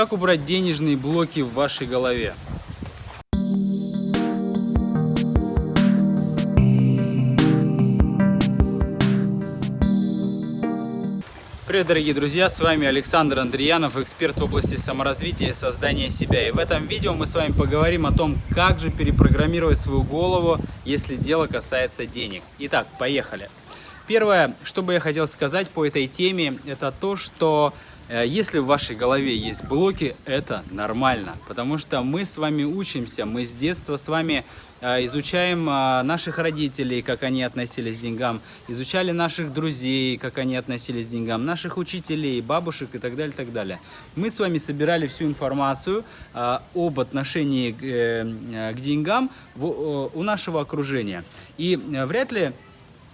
Как убрать денежные блоки в вашей голове? Привет, дорогие друзья! С вами Александр Андреянов, эксперт в области саморазвития и создания себя. И в этом видео мы с вами поговорим о том, как же перепрограммировать свою голову, если дело касается денег. Итак, поехали! Первое, что бы я хотел сказать по этой теме, это то, что если в вашей голове есть блоки, это нормально, потому что мы с вами учимся, мы с детства с вами э, изучаем э, наших родителей, как они относились к деньгам, изучали наших друзей, как они относились к деньгам, наших учителей, бабушек и так далее, так далее. Мы с вами собирали всю информацию об отношении к деньгам у нашего окружения. И вряд ли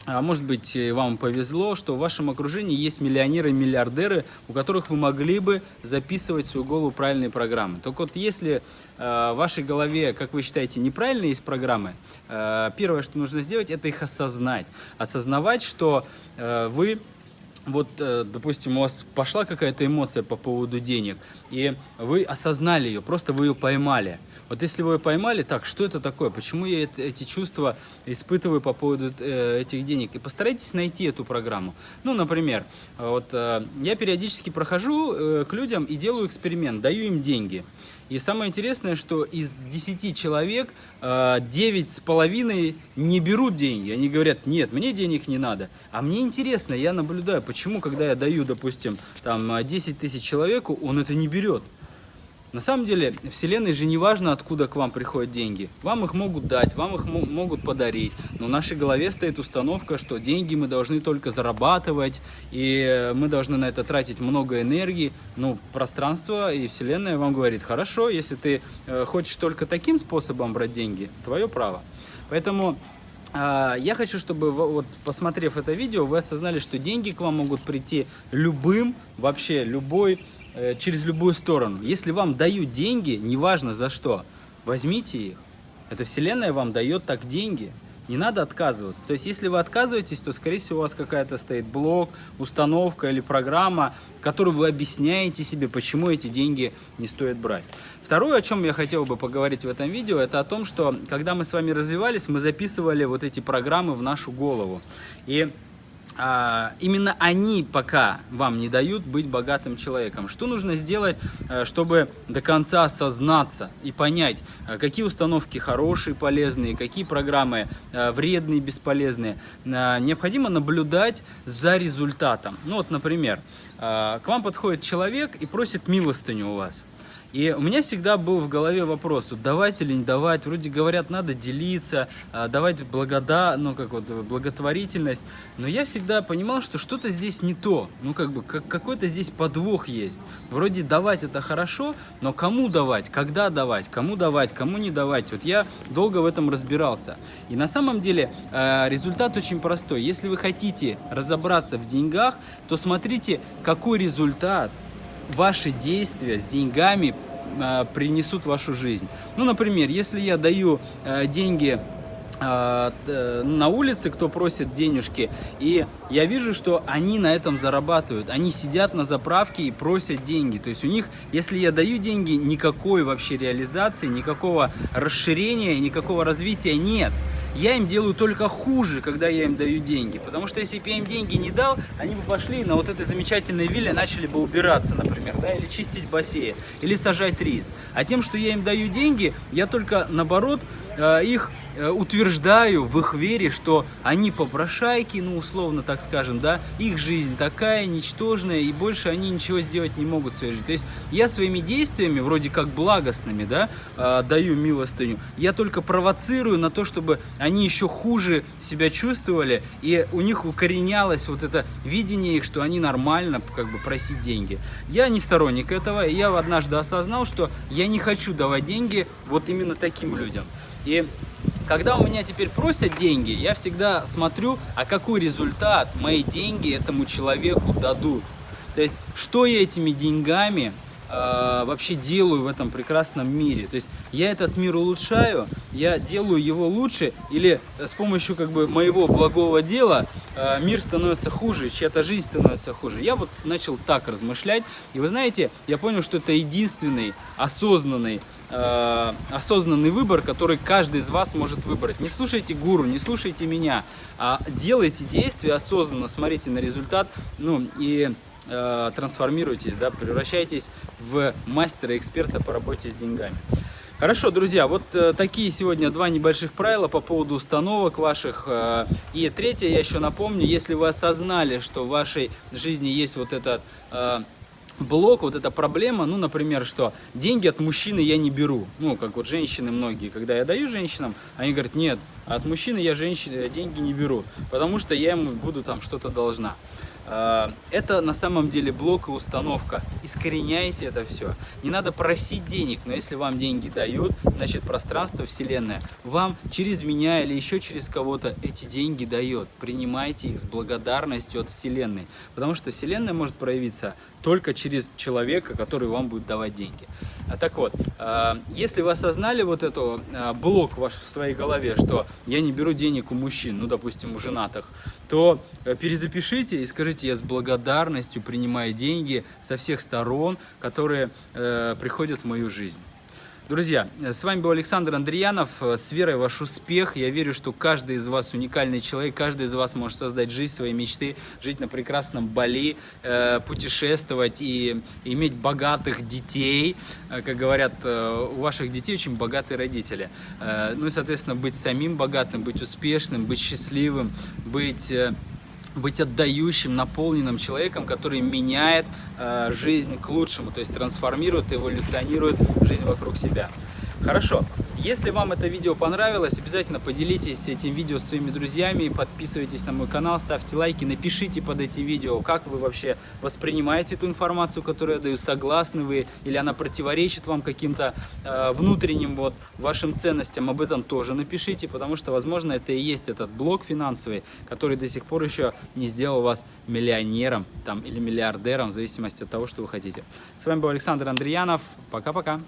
может быть, вам повезло, что в вашем окружении есть миллионеры, миллиардеры, у которых вы могли бы записывать в свою голову правильные программы. Только вот если э, в вашей голове, как вы считаете, неправильные есть программы, э, первое, что нужно сделать, это их осознать. Осознавать, что э, вы вот, э, допустим, у вас пошла какая-то эмоция по поводу денег, и вы осознали ее, просто вы ее поймали. Вот если вы поймали, так, что это такое, почему я эти чувства испытываю по поводу э, этих денег, и постарайтесь найти эту программу. Ну, например, вот э, я периодически прохожу э, к людям и делаю эксперимент, даю им деньги. И самое интересное, что из 10 человек э, 9 с половиной не берут деньги. Они говорят, нет, мне денег не надо. А мне интересно, я наблюдаю, почему, когда я даю, допустим, там 10 тысяч человеку, он это не берет. На самом деле, Вселенной же не важно, откуда к вам приходят деньги. Вам их могут дать, вам их могут подарить. Но в нашей голове стоит установка, что деньги мы должны только зарабатывать, и мы должны на это тратить много энергии. Ну, пространство и Вселенная вам говорит, хорошо, если ты э, хочешь только таким способом брать деньги, твое право. Поэтому а, я хочу, чтобы, вот, посмотрев это видео, вы осознали, что деньги к вам могут прийти любым, вообще любой Э, через любую сторону. Если вам дают деньги, неважно за что, возьмите их. Эта вселенная вам дает так деньги. Не надо отказываться. То есть, если вы отказываетесь, то, скорее всего, у вас какая-то стоит блок, установка или программа, которую вы объясняете себе, почему эти деньги не стоит брать. Второе, о чем я хотел бы поговорить в этом видео, это о том, что когда мы с вами развивались, мы записывали вот эти программы в нашу голову. И именно они пока вам не дают быть богатым человеком. Что нужно сделать, э, чтобы до конца осознаться и понять, э, какие установки хорошие, полезные, какие программы э, вредные, бесполезные. Необходимо наблюдать за результатом. Ну вот, например, к вам подходит человек и просит милостыню у вас. И у меня всегда был в голове вопрос, вот давать или не давать, вроде говорят, надо делиться, а, давать благода, ну как вот благотворительность, но я всегда понимал, что что-то здесь не то, ну как бы как, какой-то здесь подвох есть. Вроде давать это хорошо, но кому давать, когда давать, кому давать, кому не давать, вот я долго в этом разбирался. И на самом деле а, результат очень простой, если вы хотите разобраться в деньгах, то смотрите, какой результат ваши действия с деньгами э, принесут в вашу жизнь. Ну, например, если я даю э, деньги э, на улице, кто просит денежки, и я вижу, что они на этом зарабатывают. Они сидят на заправке и просят деньги. То есть у них, если я даю деньги, никакой вообще реализации, никакого расширения, никакого развития нет я им делаю только хуже, когда я им даю деньги. Потому что если бы я им деньги не дал, они бы пошли на вот этой замечательной вилле, начали бы убираться, например, да, или чистить бассейн, или сажать рис. А тем, что я им даю деньги, я только, наоборот, э, их утверждаю в их вере, что они попрошайки, ну, условно так скажем, да, их жизнь такая ничтожная, и больше они ничего сделать не могут в своей жизни. То есть я своими действиями, вроде как благостными, да, э, даю милостыню, я только провоцирую на то, чтобы они еще хуже себя чувствовали, и у них укоренялось вот это видение их, что они нормально, как бы, просить деньги. Я не сторонник этого, и я однажды осознал, что я не хочу давать деньги вот именно таким людям. И когда у меня теперь просят деньги, я всегда смотрю, а какой результат мои деньги этому человеку дадут. То есть, что я этими деньгами э, вообще делаю в этом прекрасном мире. То есть я этот мир улучшаю, я делаю его лучше, или с помощью как бы моего благого дела э, мир становится хуже, чья-то жизнь становится хуже. Я вот начал так размышлять, и вы знаете, я понял, что это единственный осознанный э, осознанный выбор, который каждый из вас может выбрать. Не слушайте гуру, не слушайте меня, а делайте действия осознанно, смотрите на результат, ну и э, трансформируйтесь, да, превращайтесь в мастера-эксперта по работе с деньгами. Хорошо, друзья, вот э, такие сегодня два небольших правила по поводу установок ваших. Э, и третье, я еще напомню, если вы осознали, что в вашей жизни есть вот этот э, блок, вот эта проблема, ну, например, что деньги от мужчины я не беру. Ну, как вот женщины многие, когда я даю женщинам, они говорят, нет, от мужчины я женщины деньги не беру, потому что я ему буду там что-то должна. А, это на самом деле блок и установка. Искореняйте это все. Не надо просить денег, но если вам деньги дают, значит пространство, вселенная, вам через меня или еще через кого-то эти деньги дает. Принимайте их с благодарностью от вселенной. Потому что вселенная может проявиться только через человека, который вам будет давать деньги. А так вот, а, если вы осознали вот эту а, блок ваш в своей голове, что я не беру денег у мужчин, ну, допустим, у женатых, то э, перезапишите и скажите, скажите, я с благодарностью принимаю деньги со всех сторон, которые э, приходят в мою жизнь. Друзья, с вами был Александр Андреянов. С верой в ваш успех. Я верю, что каждый из вас уникальный человек, каждый из вас может создать жизнь своей мечты, жить на прекрасном Бали, э, путешествовать и иметь богатых детей. Э, как говорят, э, у ваших детей очень богатые родители. Ну и, соответственно, быть самим богатым, быть успешным, быть счастливым, быть быть отдающим, наполненным человеком, который меняет э, жизнь к лучшему, то есть трансформирует, эволюционирует жизнь вокруг себя. Хорошо. Если вам это видео понравилось, обязательно поделитесь этим видео с своими друзьями, подписывайтесь на мой канал, ставьте лайки, напишите под этим видео, как вы вообще воспринимаете эту информацию, которую я даю, согласны вы или она противоречит вам каким-то э, внутренним вот вашим ценностям, об этом тоже напишите, потому что, возможно, это и есть этот блок финансовый, который до сих пор еще не сделал вас миллионером там, или миллиардером, в зависимости от того, что вы хотите. С вами был Александр Андреянов. Пока-пока.